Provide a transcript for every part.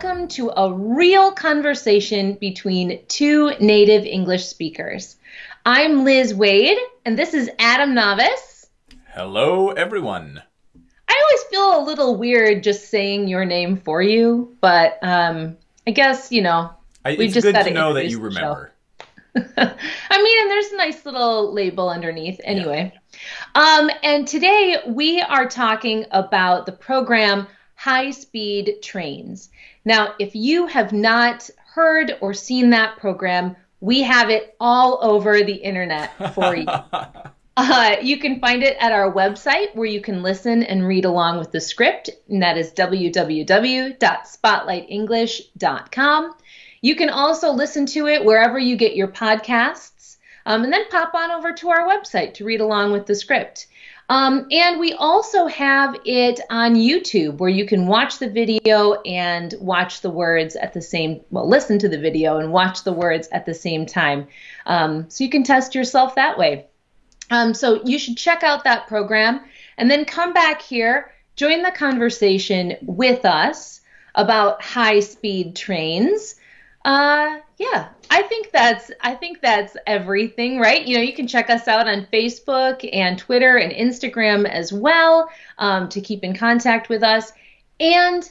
welcome to a real conversation between two native English speakers. I'm Liz Wade, and this is Adam Navis. Hello, everyone. I always feel a little weird just saying your name for you, but um, I guess, you know, I, we just good to know that you remember. I mean, and there's a nice little label underneath anyway. Yeah. Um, and today we are talking about the program high speed trains. Now, if you have not heard or seen that program, we have it all over the internet for you. Uh, you can find it at our website where you can listen and read along with the script, and that is www.spotlightenglish.com. You can also listen to it wherever you get your podcasts, um, and then pop on over to our website to read along with the script. Um, and we also have it on YouTube where you can watch the video and watch the words at the same, well, listen to the video and watch the words at the same time. Um, so you can test yourself that way. Um, so you should check out that program and then come back here, join the conversation with us about high speed trains. Uh, yeah, I think that's I think that's everything, right? You know, you can check us out on Facebook and Twitter and Instagram as well um, to keep in contact with us. And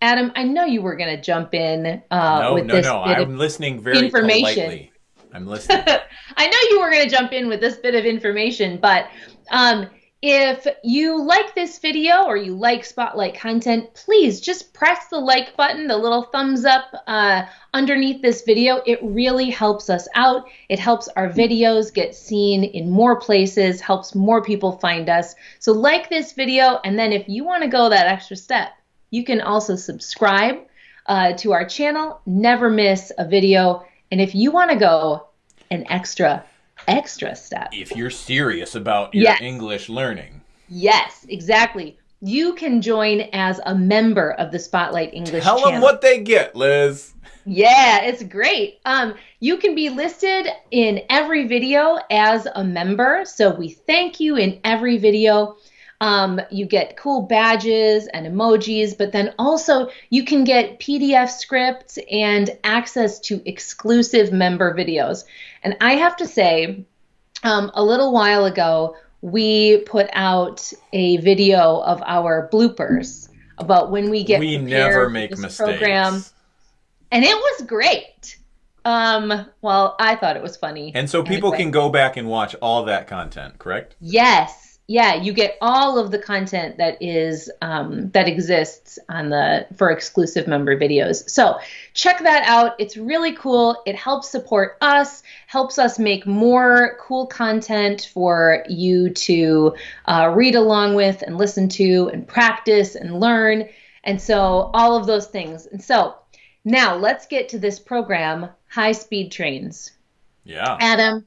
Adam, I know you were going to jump in uh, no, with no, this no. I'm listening very information. politely. I'm listening. I know you were going to jump in with this bit of information, but um, if you like this video or you like Spotlight content, please just press the like button, the little thumbs up uh, underneath this video. It really helps us out. It helps our videos get seen in more places, helps more people find us. So like this video, and then if you want to go that extra step, you can also subscribe uh, to our channel, never miss a video. And if you want to go an extra extra step. If you're serious about your yes. English learning. Yes, exactly. You can join as a member of the Spotlight English Tell channel. them what they get, Liz. Yeah, it's great. Um, you can be listed in every video as a member. So we thank you in every video. Um, you get cool badges and emojis, but then also you can get PDF scripts and access to exclusive member videos. And I have to say, um, a little while ago, we put out a video of our bloopers about when we get we never make mistakes. program, and it was great. Um, well, I thought it was funny, and so people anyway. can go back and watch all that content. Correct? Yes, yeah, you get all of the content that is um, that exists on the for exclusive member videos. So check that out. It's really cool. It helps support us, helps us make more cool content for you to uh, read along with and listen to and practice and learn. And so all of those things. And so now let's get to this program, High Speed Trains. Yeah. Adam,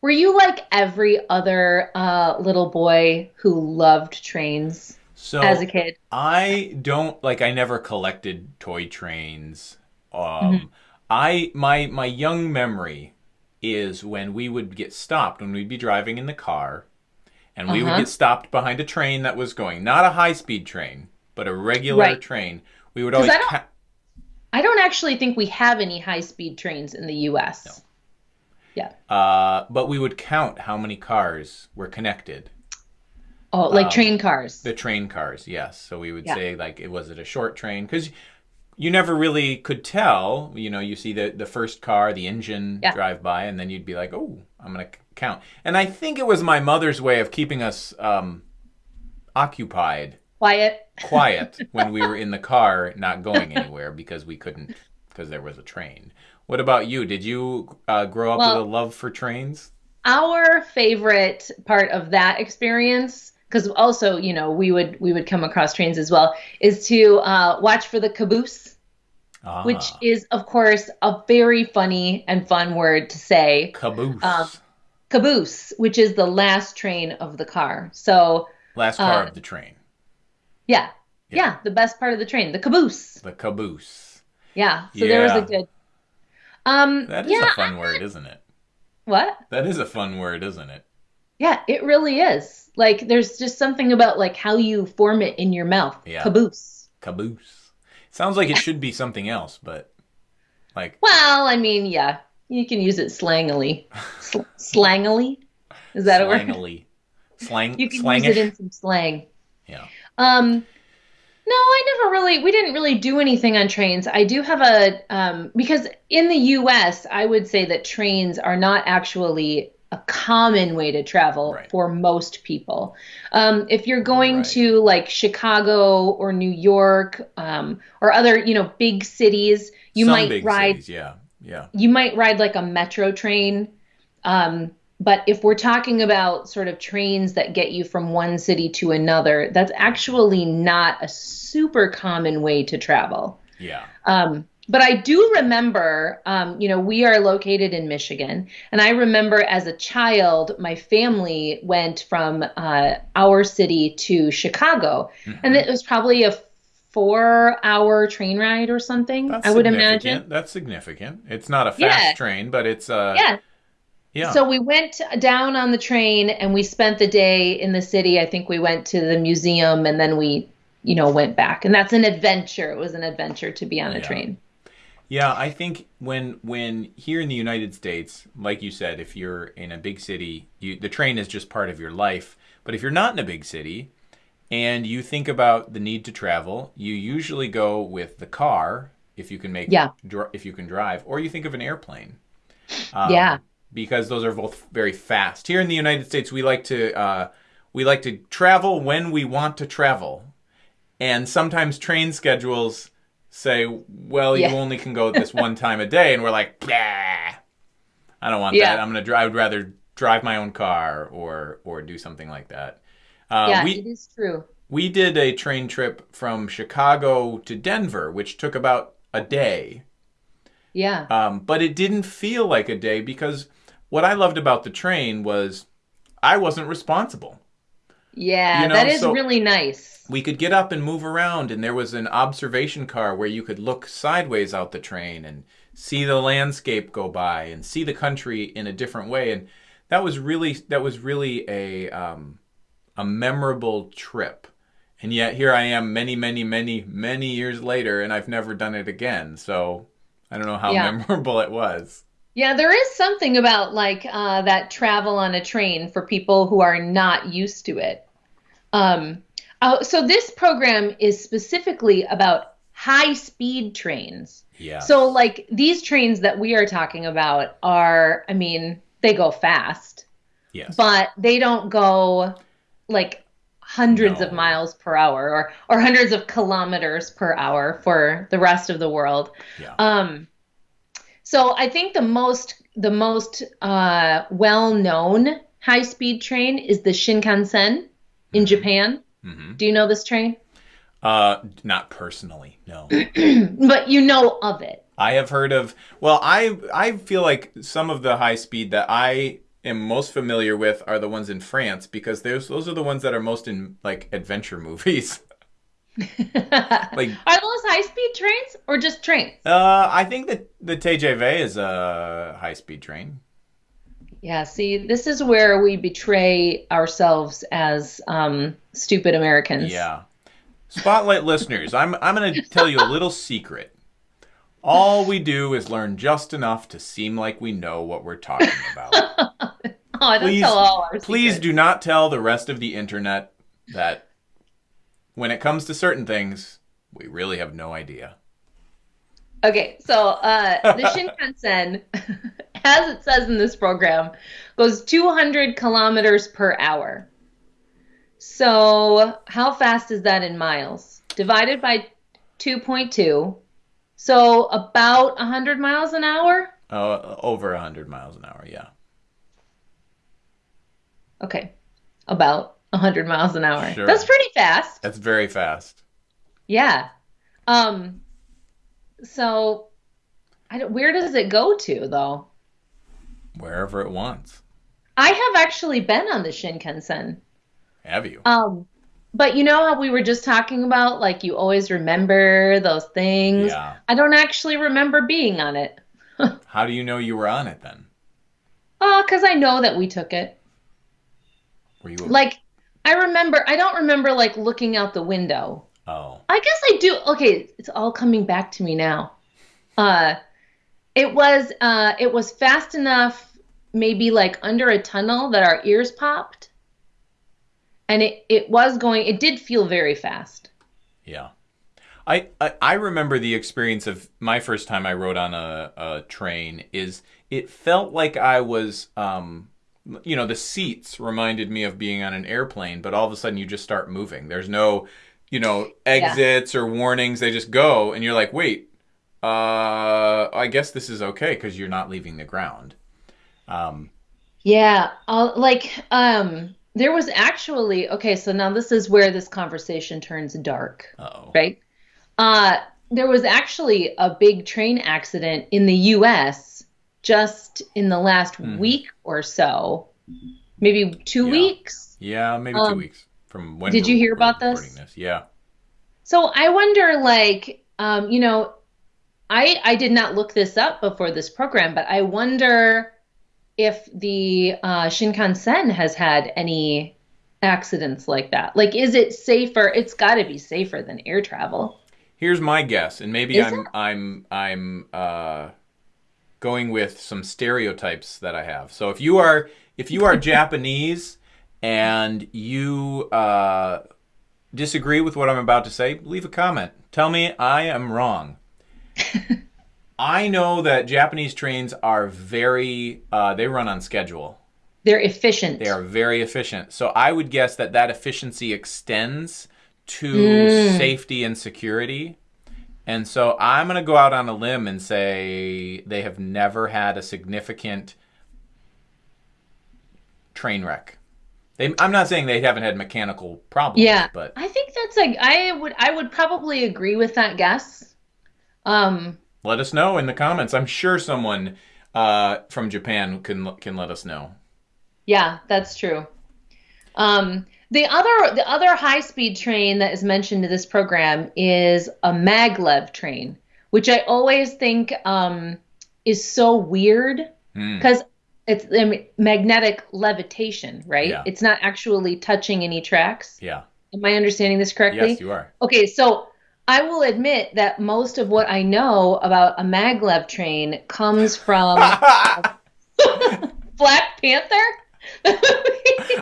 were you like every other uh, little boy who loved trains so as a kid? I don't like. I never collected toy trains. Um, mm-hmm. I my my young memory is when we would get stopped when we'd be driving in the car, and we uh-huh. would get stopped behind a train that was going not a high speed train but a regular right. train. We would always. I don't, ca- I don't actually think we have any high speed trains in the U.S. No. Yeah. Uh, but we would count how many cars were connected. Oh, like um, train cars. The train cars, yes. So we would yeah. say like, it was it a short train? Because you never really could tell. You know, you see the the first car, the engine yeah. drive by, and then you'd be like, oh, I'm gonna count. And I think it was my mother's way of keeping us um, occupied. Quiet. quiet when we were in the car, not going anywhere because we couldn't because there was a train. What about you? Did you uh, grow up well, with a love for trains? Our favorite part of that experience, because also you know we would we would come across trains as well, is to uh, watch for the caboose. Ah. Which is, of course, a very funny and fun word to say. Caboose. Um, caboose, which is the last train of the car. So last car uh, of the train. Yeah. yeah, yeah, the best part of the train, the caboose. The caboose. Yeah. So yeah. there was a good um, that is yeah, a fun word, isn't it? What? That is a fun word, isn't it? Yeah, it really is. Like, there's just something about like how you form it in your mouth. Yeah. Caboose. Caboose. Sounds like it should be something else, but like Well, I mean, yeah, you can use it slangily. Sl- slangily? Is that a word? slangily. Slang You can slangish. use it in some slang. yeah. Um, no, I never really, we didn't really do anything on trains. I do have a, um, because in the US, I would say that trains are not actually a common way to travel Right. for most people. Um, if you're going Right. to like Chicago or New York, um, or other, you know, big cities, you Some might ride cities, yeah. Yeah. you might ride like a metro train. Um, but if we're talking about sort of trains that get you from one city to another, that's actually not a super common way to travel. Yeah. Um, but I do remember, um, you know, we are located in Michigan, and I remember as a child, my family went from uh, our city to Chicago, and it was probably a four-hour train ride or something. That's I would imagine. That's significant. It's not a fast Yeah. train, but it's uh Yeah, yeah. So we went down on the train and we spent the day in the city. I think we went to the museum and then we, you know, went back. And that's an adventure. It was an adventure to be on a Yeah. train. Yeah, I think when when here in the United States, like you said, if you're in a big city, you, the train is just part of your life. But if you're not in a big city and you think about the need to travel, you usually go with the car if you can make Yeah. dr- if you can drive, or you think of an airplane. Um, Yeah. Because those are both very fast. Here in the United States, we like to uh, we like to travel when we want to travel, and sometimes train schedules say, "Well, Yeah. you only can go this one time a day," and we're like, "Bah, I don't want Yeah. that. I'm gonna drive. I would rather drive my own car or or do something like that." Uh, yeah, we it is true. we did a train trip from Chicago to Denver, which took about a day. Yeah. Um, but it didn't feel like a day because what I loved about the train was I wasn't responsible. Yeah, you know, that is so- really nice. We could get up and move around, and there was an observation car where you could look sideways out the train and see the landscape go by and see the country in a different way. And that was really that was really a um, a memorable trip. And yet here I am, many, many, many, many years later, and I've never done it again. So I don't know how Yeah. memorable it was. Yeah, there is something about like uh, that travel on a train for people who are not used to it. Um, oh, so this program is specifically about high speed trains. Yeah. So like these trains that we are talking about are, I mean, they go fast, yes. but they don't go like hundreds of miles per hour or or hundreds of kilometers per hour for the rest of the world. yeah. Um, so I think the most the most uh, well known high speed train is the Shinkansen in Japan. hmm Do you know this train? Uh, not personally, no. But you know of it. I have heard of. Well, I I feel like some of the high speed that I am most familiar with are the ones in France because those those are the ones that are most in like adventure movies. Like- are those high speed trains or just trains? Uh, I think that the TGV is a high speed train. Yeah, see, this is where we betray ourselves as um, stupid Americans. Yeah. Spotlight listeners, I'm I'm going to tell you a little secret. All we do is learn just enough to seem like we know what we're talking about. Oh, don't Please- tell all our Please do not tell the rest of the internet that when it comes to certain things, we really have no idea. Okay, so uh, the Shinkansen, as it says in this program, goes 200 kilometers per hour. So, how fast is that in miles? Divided by 2.2. So, about 100 miles an hour? Uh, over 100 miles an hour, yeah. Okay, about 100 miles an hour. Sure. That's pretty fast. That's very fast. Yeah. Um. So, I don't, where does it go to though? Wherever it wants. I have actually been on the Shinkansen. Have you? Um, but you know how we were just talking about, like you always remember those things. Yeah. I don't actually remember being on it. How do you know you were on it then? Oh, because I know that we took it. Were you Like, I remember. I don't remember like looking out the window Oh. I guess I do. Okay, it's all coming back to me now. Uh, it was uh, it was fast enough, maybe like under a tunnel that our ears popped, and it it was going. It did feel very fast. Yeah. I, I, I remember the experience of my first time I rode on a, a train is it felt like I was um, you know the seats reminded me of being on an airplane but all of a sudden you just start moving there's no you know exits yeah. or warnings they just go and you're like wait uh i guess this is okay because you're not leaving the ground um yeah I'll, like um there was actually okay so now this is where this conversation turns dark Uh-oh. right uh there was actually a big train accident in the us just in the last mm. week or so, maybe two yeah. weeks. Yeah, maybe um, two weeks from when. Did you hear about this? this? Yeah. So I wonder, like, um, you know, I I did not look this up before this program, but I wonder if the uh, Shinkansen has had any accidents like that. Like, is it safer? It's got to be safer than air travel. Here's my guess, and maybe is I'm it? I'm I'm uh, going with some stereotypes that I have. So if you are if you are Japanese and you uh, disagree with what I'm about to say, leave a comment. Tell me I am wrong. I know that Japanese trains are very uh, they run on schedule. They're efficient. They are very efficient. So I would guess that that efficiency extends to mm. safety and security. And so I'm going to go out on a limb and say they have never had a significant train wreck. They, I'm not saying they haven't had mechanical problems. Yeah, but I think that's like I would I would probably agree with that guess. Um, let us know in the comments. I'm sure someone uh, from Japan can can let us know. Yeah, that's true. Um, the other the other high speed train that is mentioned in this program is a maglev train, which I always think um, is so weird because mm. it's I mean, magnetic levitation, right? Yeah. It's not actually touching any tracks. Yeah. Am I understanding this correctly? Yes, you are. Okay, so I will admit that most of what I know about a maglev train comes from Black Panther.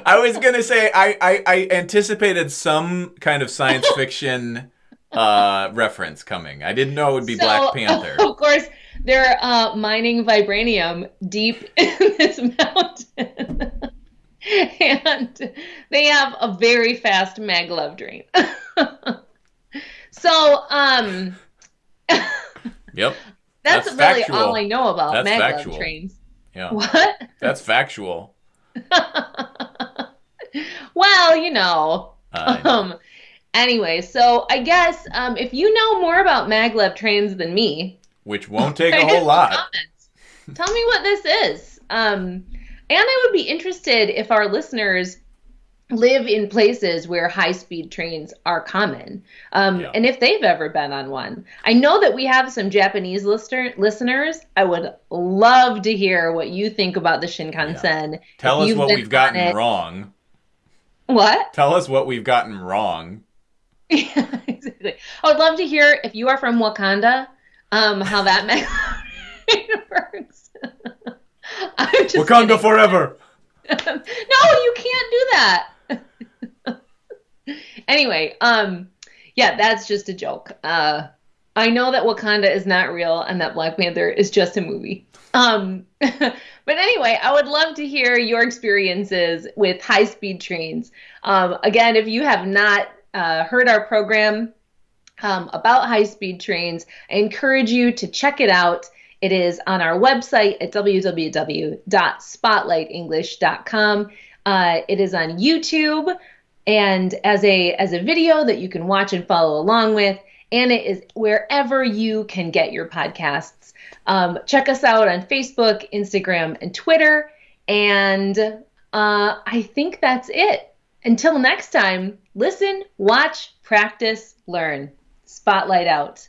I was gonna say I, I, I anticipated some kind of science fiction uh, reference coming. I didn't know it would be so, Black Panther. Of course, they're uh, mining vibranium deep in this mountain, and they have a very fast maglev drain. so, um, yep, that's, that's really factual. all I know about that's maglev factual. trains. Yeah, what? That's factual. well, you know. Um, anyway, so I guess um, if you know more about maglev trains than me, which won't take a whole lot, comments, tell me what this is. Um, and I would be interested if our listeners live in places where high speed trains are common. Um, yeah. and if they've ever been on one. I know that we have some japanese listener, listeners. I would love to hear what you think about the shinkansen. Yeah. tell us what we've gotten it. wrong. What? Tell us what we've gotten wrong. Yeah exactly. I would love to hear if you are from wakanda um, how that works. Wakanda kidding. forever. No you can't do that anyway, um, yeah, that's just a joke. Uh, I know that Wakanda is not real and that Black Panther is just a movie. Um, but anyway, I would love to hear your experiences with high speed trains. Um, again, if you have not uh, heard our program um, about high speed trains, I encourage you to check it out. It is on our website at www.spotlightenglish.com. Uh, it is on YouTube and as a as a video that you can watch and follow along with and it is wherever you can get your podcasts. Um, check us out on facebook instagram and twitter and uh, i think that's it. Until next time listen watch practice learn. Spotlight out